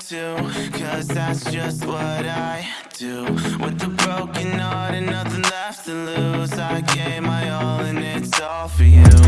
to Cause that's just what I do. With the broken heart and nothing left to lose I gave my all and it's all for you.